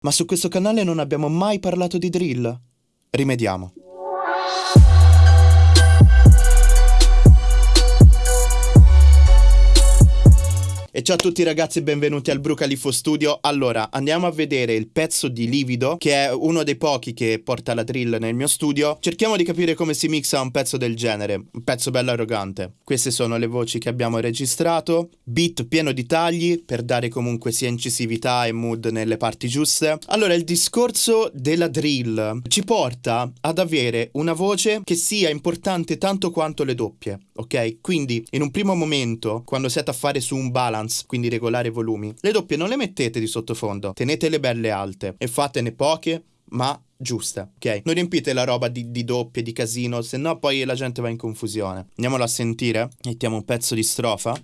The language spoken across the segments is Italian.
Ma su questo canale non abbiamo mai parlato di drill. Rimediamo. E ciao a tutti ragazzi e benvenuti al Brucalifo Studio. Allora, andiamo a vedere il pezzo di Livido, che è uno dei pochi che porta la drill nel mio studio. Cerchiamo di capire come si mixa un pezzo del genere, un pezzo bello arrogante. Queste sono le voci che abbiamo registrato, beat pieno di tagli per dare comunque sia incisività e mood nelle parti giuste. Allora, il discorso della drill ci porta ad avere una voce che sia importante tanto quanto le doppie, ok? Quindi, in un primo momento, quando siete a fare su un balance balance, quindi regolare i volumi. Le doppie non le mettete di sottofondo, tenetele belle alte e fatene poche, ma giuste, ok? Non riempite la roba di, di doppie, di casino, se no poi la gente va in confusione. Andiamolo a sentire, mettiamo un pezzo di strofa.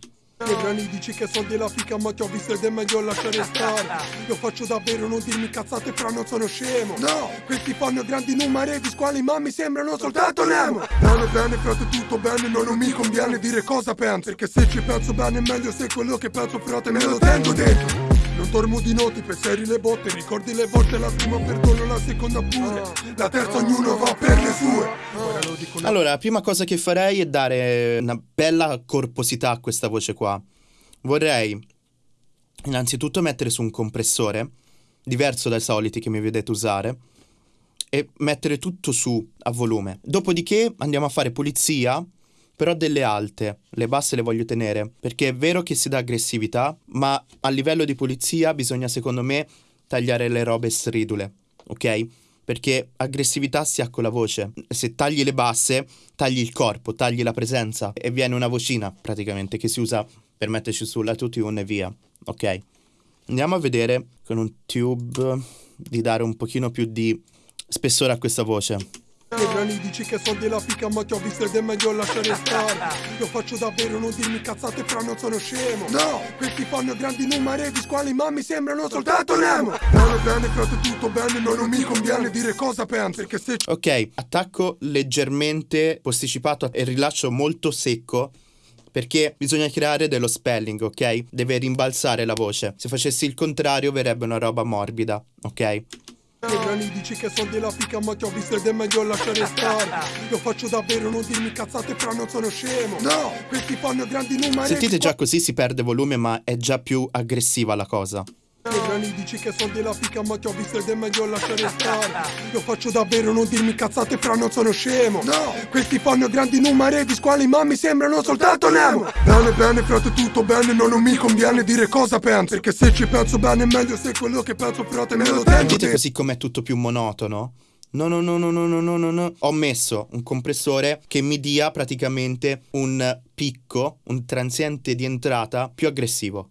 Nei brani dici che soldi e la fica ma ti ho visto ed è meglio lasciare stare. Io faccio davvero non dirmi cazzate fra non sono scemo. No, questi fanno grandi numeri di squali ma mi sembrano soltanto Nemo. Bene bene frate tutto bene non, non mi conviene dire cosa pensi Perché se ci penso bene è meglio se quello che penso frate me lo tengo dentro non dormo di noti, pensieri le botte, ricordi le volte, la prima perdono, la seconda pure. La terza ognuno va per le sue. Allora, la prima cosa che farei è dare una bella corposità a questa voce qua. Vorrei innanzitutto mettere su un compressore, diverso dai soliti che mi vedete usare, e mettere tutto su a volume. Dopodiché andiamo a fare pulizia però delle alte, le basse le voglio tenere, perché è vero che si dà aggressività, ma a livello di pulizia bisogna secondo me tagliare le robe stridule, ok? Perché aggressività si ha con la voce. Se tagli le basse, tagli il corpo, tagli la presenza e viene una vocina praticamente che si usa per metterci sulla tune e via, ok? Andiamo a vedere con un tube di dare un pochino più di spessore a questa voce. Nei brani dici che soldi e la fica ma ti ho visto ed è meglio lasciare stare Io faccio davvero non dirmi cazzate fra non sono scemo No, questi fanno grandi numeri di squali ma mi sembrano soltanto Nemo Bene bene frate tutto bene non, non mi conviene dire cosa pensi Perché se Ok, attacco leggermente posticipato e rilascio molto secco perché bisogna creare dello spelling, ok? Deve rimbalzare la voce. Se facessi il contrario verrebbe una roba morbida, ok? Brani dici che soldi e la fica ma ti ho visto ed è meglio lasciare stare. Io faccio davvero non dirmi cazzate fra non sono scemo. No, questi fanno grandi numeri Sentite già così si perde volume ma è già più aggressiva la cosa nei brani dici che soldi e la fica ma ti ho visto ed è meglio lasciare stare Io faccio davvero non dirmi cazzate fra non sono scemo No, questi fanno grandi numeri di squali ma mi sembrano soltanto Nemo Bene bene frate tutto bene non, non mi conviene dire cosa pensi Perché se ci penso bene è meglio se quello che penso frate me lo tengo Sentite dentro. così com'è tutto più monotono? No, no, no, no, no, no, no, no, no. Ho messo un compressore che mi dia praticamente un picco, un transiente di entrata più aggressivo.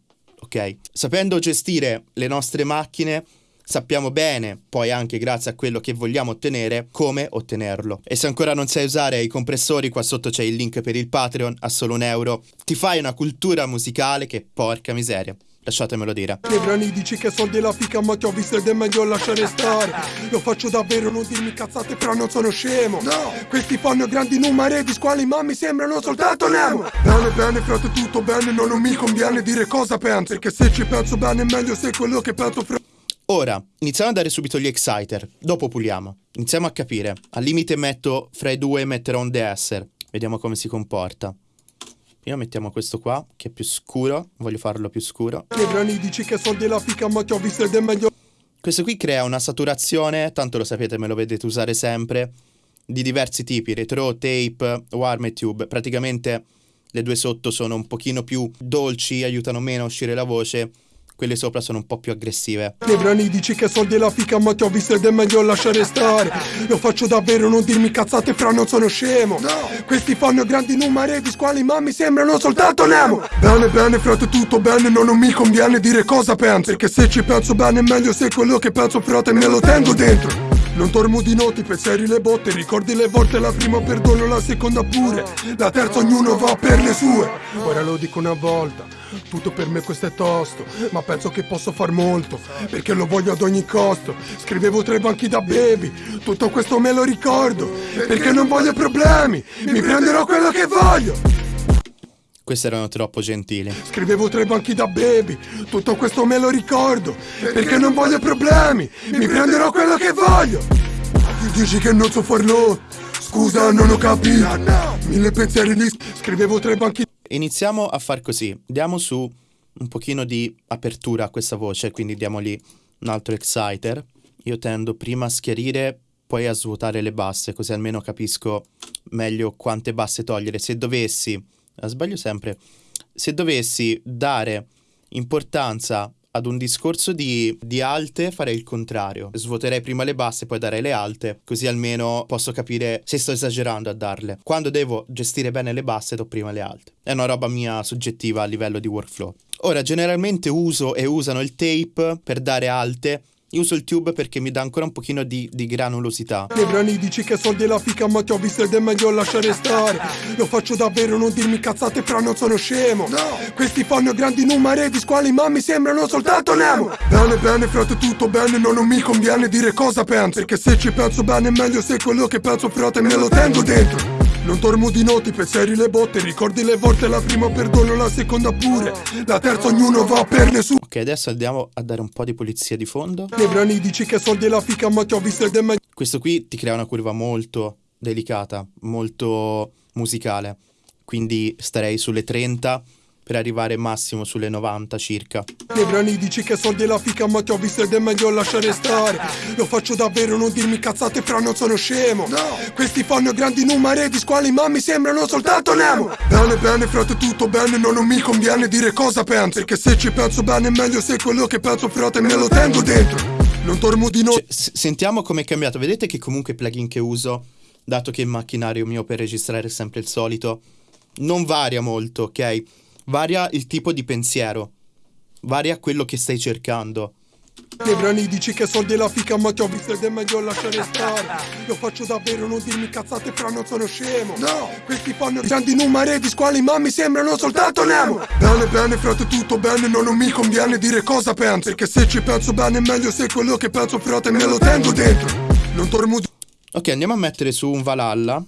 Sapendo gestire le nostre macchine, sappiamo bene, poi anche grazie a quello che vogliamo ottenere, come ottenerlo. E se ancora non sai usare i compressori, qua sotto c'è il link per il Patreon a solo un euro. Ti fai una cultura musicale che porca miseria. Lasciatemelo dire. Nei brani dici che soldi la fica ma ti ho visto ed è meglio lasciare stare Io faccio davvero non dirmi cazzate fra non sono scemo No, questi fanno grandi numeri di squali ma mi sembrano soltanto Nemo Bene bene frate tutto bene non, non mi conviene dire cosa pensi Perché se ci penso bene è meglio se quello che penso fra Ora, iniziamo a dare subito gli exciter, dopo puliamo. Iniziamo a capire. Al limite metto fra i due metterò un de-esser. Vediamo come si comporta. Prima mettiamo questo qua, che è più scuro. Voglio farlo più scuro. Questo qui crea una saturazione, tanto lo sapete, me lo vedete usare sempre, di diversi tipi, retro, tape, warm e tube. Praticamente le due sotto sono un pochino più dolci, aiutano meno a uscire la voce, quelle sopra sono un po' più aggressive. Nei brani dici che soldi e la fica ma ti ho visto ed è meglio lasciare stare. Io faccio davvero non dirmi cazzate fra non sono scemo. No, questi fanno grandi numeri di squali ma mi sembrano soltanto Nemo. Bene bene frate tutto bene non, non mi conviene dire cosa pensi. Perché se ci penso bene è meglio se quello che penso frate me lo tengo dentro non dormo di noti, pensieri le botte, ricordi le volte, la prima perdono, la seconda pure. La terza ognuno va per le sue. Ora lo dico una volta, tutto per me questo è tosto Ma penso che posso far molto, perché lo voglio ad ogni costo. Scrivevo tra i banchi da baby, tutto questo me lo ricordo Perché non voglio problemi, mi prenderò quello che voglio Questi erano troppo gentili. Scrivevo tre banchi da baby, tutto questo me lo ricordo, perché non voglio problemi, mi prenderò quello che voglio. Dici che non so farlo, scusa non ho capito, mille pensieri di... Scrivevo tre banchi... Iniziamo a far così, diamo su un pochino di apertura a questa voce, quindi diamogli un altro exciter. Io tendo prima a schiarire, poi a svuotare le basse, così almeno capisco meglio quante basse togliere. Se dovessi, sbaglio sempre, se dovessi dare importanza ad un discorso di, di, alte farei il contrario. Svuoterei prima le basse, poi darei le alte, così almeno posso capire se sto esagerando a darle. Quando devo gestire bene le basse, do prima le alte. È una roba mia soggettiva a livello di workflow. Ora, generalmente uso e usano il tape per dare alte io uso il tube perché mi dà ancora un pochino di, di granulosità. Nei brani dici che soldi e la fica ma ti ho visto ed è meglio lasciare stare. Lo faccio davvero, non dirmi cazzate fra non sono scemo. No. Questi fanno grandi numeri di squali ma mi sembrano soltanto Nemo. Bene, bene, frate, tutto bene, no, non mi conviene dire cosa penso. Perché se ci penso bene è meglio se quello che penso frate me lo tengo dentro. Non dormo di notti, pensieri le botte, ricordi le volte, la prima perdono, la seconda pure, la terza ognuno va per le sue. Ok, adesso andiamo a dare un po' di pulizia di fondo. Nei brani dici che soldi e la fica, ma ti ho visto ed è meglio. Questo qui ti crea una curva molto delicata, molto musicale, quindi starei sulle 30 per arrivare massimo sulle 90 circa. Nei brani dici che soldi e la fica ma ti ho visto ed è meglio lasciare stare. Lo faccio davvero, non dirmi cazzate fra non sono scemo. No. Questi fanno grandi numeri di squali ma mi sembrano soltanto Nemo. Bene bene frate tutto bene, no, non mi conviene dire cosa penso. Perché se ci penso bene è meglio se quello che penso frate me lo tengo dentro. Non dormo di notte cioè, Sentiamo com'è cambiato, vedete che comunque i plugin che uso Dato che il macchinario mio per registrare è sempre il solito Non varia molto, ok? Varia il tipo di pensiero, varia quello che stai cercando. Nei brani dici che soldi e la fica ma ti ho visto ed è meglio lasciare stare. Lo faccio davvero, non dirmi cazzate fra non sono scemo. No, questi fanno grandi numeri di squali ma mi sembrano soltanto Nemo. Bene bene frate tutto bene, no, non mi conviene dire cosa penso. Perché se ci penso bene è meglio se quello che penso frate me lo tengo dentro. Non dormo di... Ok andiamo a mettere su un Valhalla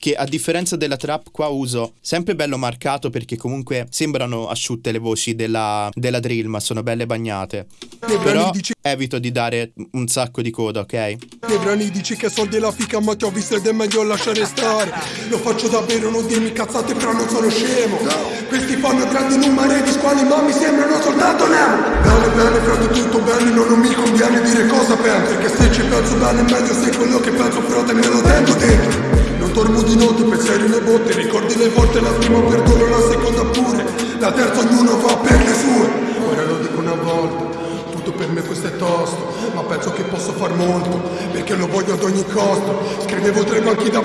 che a differenza della trap qua uso sempre bello marcato perché comunque sembrano asciutte le voci della, della drill ma sono belle bagnate. Però evito di dare un sacco di coda, ok? Nei brani dici che soldi e la fica ma ti ho visto ed è meglio lasciare stare. Lo faccio davvero, non dirmi cazzate però non sono scemo. Questi fanno grandi numeri di squali ma mi sembrano soltanto Nemo Bene bene frate tutto bene, no, non mi conviene dire cosa penso Perché se ci penso bene è meglio se quello che penso frate me lo tengo dentro non dormo di notte, pensieri le botte Ricordi le volte, la prima perdono, la seconda pure La terza ognuno va per le sue. Ora lo dico una volta tutto per me questo è tosto Ma penso che posso far molto Perché lo voglio ad ogni costo. Scrivevo tre banchi da...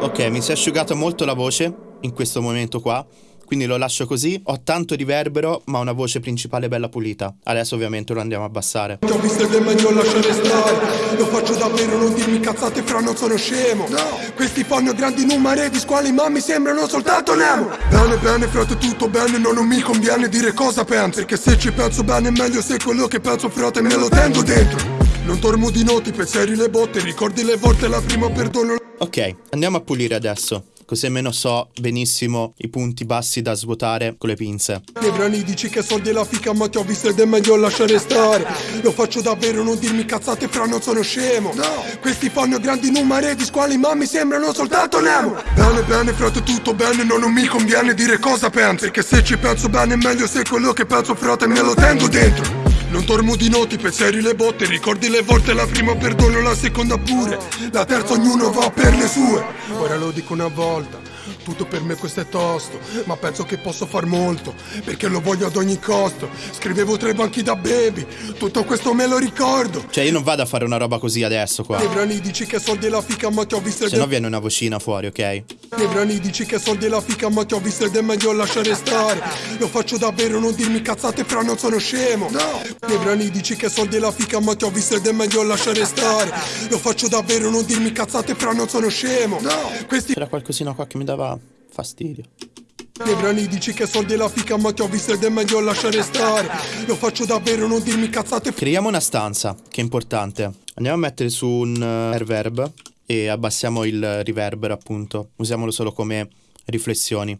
Ok, mi si è asciugata molto la voce in questo momento qua quindi lo lascio così. Ho tanto riverbero, ma una voce principale bella pulita. Adesso ovviamente lo andiamo a abbassare. Ti ho visto ed è meglio lasciare stare. Lo faccio davvero, non dirmi cazzate fra non sono scemo. No. Questi fanno grandi numeri di squali, ma mi sembrano soltanto Nemo. Bene, bene, frate, tutto bene, no, non mi conviene dire cosa penso. Perché se ci penso bene è meglio se quello che penso, frate, me lo tengo dentro. Non dormo di notti, pensieri le botte, ricordi le volte, la prima perdono. Ok, andiamo a pulire adesso così almeno so benissimo i punti bassi da svuotare con le pinze. Nei brani dici che soldi e la fica ma ti ho visto ed è meglio lasciare stare Lo faccio davvero, non dirmi cazzate fra non sono scemo no. Questi fanno grandi numeri di squali ma mi sembrano soltanto Nemo Bene bene frate tutto bene, no, non mi conviene dire cosa penso Perché se ci penso bene è meglio se quello che penso frate me lo tengo dentro non dormo di notti, pensieri le botte, ricordi le volte, la prima perdono, la seconda pure, la terza ognuno va per le sue. Ora lo dico una volta, tutto per me questo è tosto, ma penso che posso far molto, perché lo voglio ad ogni costo. Scrivevo tre banchi da baby, tutto questo me lo ricordo. Cioè io non vado a fare una roba così adesso qua. Nei brani dici che soldi e la fica ma ti ho visto Se no viene una vocina fuori, ok? Nei brani dici che soldi e la fica ma ti ho visto ed è meglio lasciare stare. Lo faccio davvero, non dirmi cazzate fra non sono scemo. No. Nei brani dici che soldi e la fica ma ti ho visto ed è meglio lasciare stare. Lo faccio davvero, non dirmi cazzate fra non sono scemo. No. Questi... C'era qualcosina qua che mi dava fastidio. Nei brani dici che soldi e la fica ma ti ho visto ed è meglio lasciare stare. Lo faccio davvero, non dirmi cazzate. Creiamo una stanza, che è importante. Andiamo a mettere su un uh, reverb E abbassiamo il riverbero appunto. Usiamolo solo come riflessioni.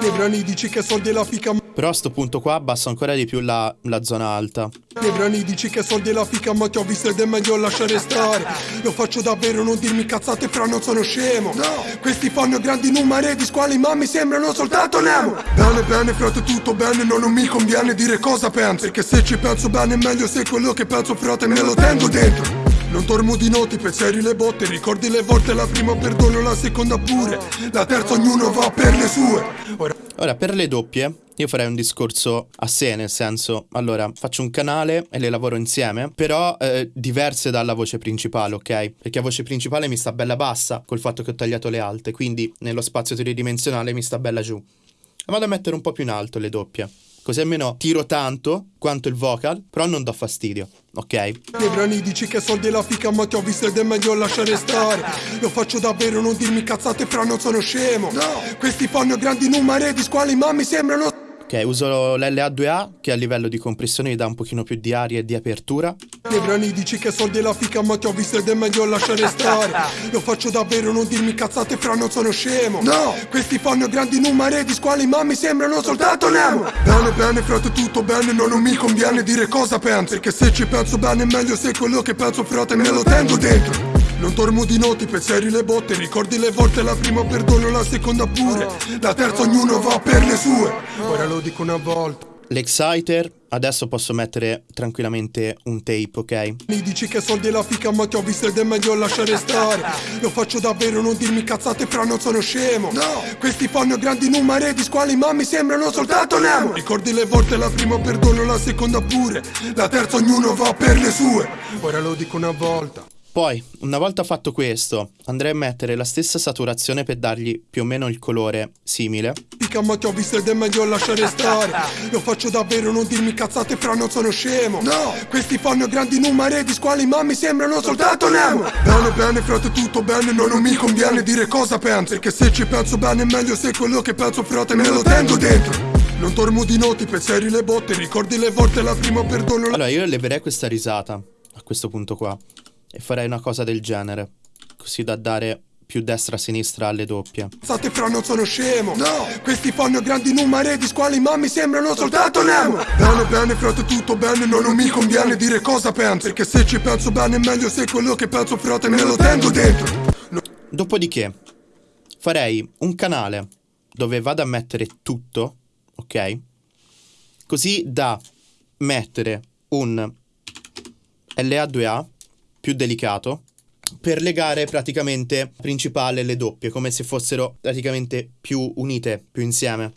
Nei brani dici che soldi e la fica Però a sto punto qua abbasso ancora di più la, la zona alta. Nei brani dici che soldi e la fica ma ti ho visto ed è meglio lasciare stare. Lo faccio davvero non dirmi cazzate fra non sono scemo. No, questi fanno grandi numeri di squali ma mi sembrano soltanto Nemo. Bene bene frate tutto bene non, non mi conviene dire cosa pensi Perché se ci penso bene è meglio se quello che penso frate me lo tengo dentro. Non dormo di noti, pensieri le botte, ricordi le volte, la prima perdono, la seconda pure, la terza ognuno va per le sue. Ora, Ora per le doppie io farei un discorso a sé, nel senso, allora, faccio un canale e le lavoro insieme, però eh, diverse dalla voce principale, ok? Perché la voce principale mi sta bella bassa col fatto che ho tagliato le alte, quindi nello spazio tridimensionale mi sta bella giù. Vado a mettere un po' più in alto le doppie. Così almeno tiro tanto quanto il vocal, però non do fastidio, ok? Nei brani dici che soldi la fica ma ti ho visto ed è meglio lasciare stare Lo faccio davvero, non dirmi cazzate fra non sono scemo No, questi fanno grandi numeri di squali ma mi sembrano Ok, uso l'LA2A che a livello di compressione mi dà un pochino più di aria e di apertura. Nei brani dici che soldi e la fica ma ti ho visto ed è meglio lasciare stare. Lo faccio davvero, non dirmi cazzate fra non sono scemo. No, questi fanno grandi numeri di squali ma mi sembrano soltanto Nemo. Bene bene frate tutto bene, no, non mi conviene dire cosa pensi Perché se ci penso bene è meglio se quello che penso frate me lo tengo dentro non dormo di noti, pensieri le botte, ricordi le volte, la prima perdono, la seconda pure, la terza ognuno va per le sue. Ora lo dico una volta. L'exciter, adesso posso mettere tranquillamente un tape, ok? Mi dici che soldi e la fica ma ti ho visto ed è meglio lasciare stare Lo faccio davvero, non dirmi cazzate fra non sono scemo No, questi fanno grandi numeri di squali ma mi sembrano soltanto Nemo Ricordi le volte, la prima perdono, la seconda pure, la terza ognuno va per le sue. Ora lo dico una volta. Poi, una volta fatto questo, andrei a mettere la stessa saturazione per dargli più o meno il colore simile. Dica ma ti ho visto ed è meglio lasciare stare. Lo faccio davvero, non dirmi cazzate fra non sono scemo. No, questi fanno grandi numeri di squali ma mi sembrano soltanto Nemo. Bene bene frate tutto bene, no, non mi conviene dire cosa pensi Perché se ci penso bene è meglio se quello che penso frate me lo tengo dentro. non dormo di noti, pensieri le botte, ricordi le volte, la prima perdono Allora io leverei questa risata a questo punto qua e farei una cosa del genere, così da dare più destra-sinistra alle doppie. State fra non sono scemo No, questi fanno grandi numeri di squali ma mi sembrano soltanto Nemo Bene bene frate tutto bene, no, non mi conviene dire cosa pensi Perché se ci penso bene è meglio se quello che penso frate me lo tengo dentro no. Dopodiché farei un canale dove vado a mettere tutto, ok? Così da mettere un LA2A più delicato per legare praticamente principale le doppie, come se fossero praticamente più unite, più insieme.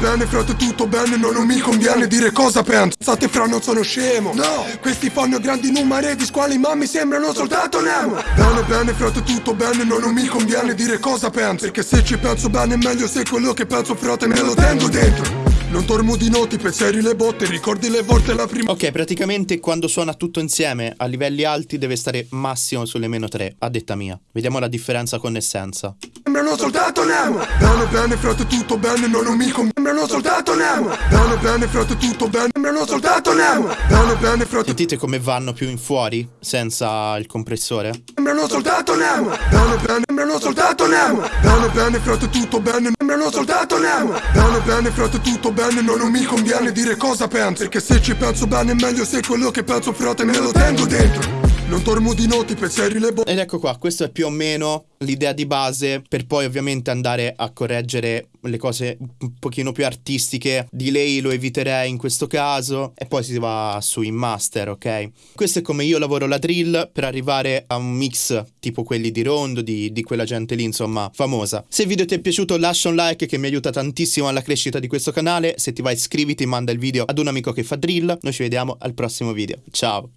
Bene frate tutto bene, no, non mi conviene dire cosa penso. State fra non sono scemo. No, questi fanno grandi numeri di squali ma mi sembrano soltanto Nemo. Bene bene frate tutto bene, no, non mi conviene dire cosa penso. Perché se ci penso bene è meglio se quello che penso frate me lo tengo dentro non dormo di noti, pensieri le botte, ricordi le volte la prima Ok, praticamente quando suona tutto insieme a livelli alti deve stare massimo sulle meno 3, a detta mia. Vediamo la differenza con essenza Sembrano soltanto Nemo. Bene bene frate tutto bene, no, non mi conviene Sembrano soltanto Nemo. Bene bene frate tutto bene, sembrano soltanto Nemo. Bene bene frate Sentite come vanno più in fuori senza il compressore? Sembrano soltanto Nemo Bene bene, sembrano soltanto Nemo Bene bene frate tutto bene, sembrano soltanto Nemo Bene bene frate tutto bene no, non mi conviene dire cosa pensi Perché se ci penso bene è meglio se quello che penso frate me lo tengo dentro non dormo di noti, pensieri le bo- Ed ecco qua, questo è più o meno l'idea di base per poi ovviamente andare a correggere le cose un pochino più artistiche. Delay lo eviterei in questo caso e poi si va su in master, ok? Questo è come io lavoro la drill per arrivare a un mix tipo quelli di Rondo, di, di quella gente lì, insomma, famosa. Se il video ti è piaciuto lascia un like che mi aiuta tantissimo alla crescita di questo canale. Se ti va iscriviti, manda il video ad un amico che fa drill. Noi ci vediamo al prossimo video. Ciao!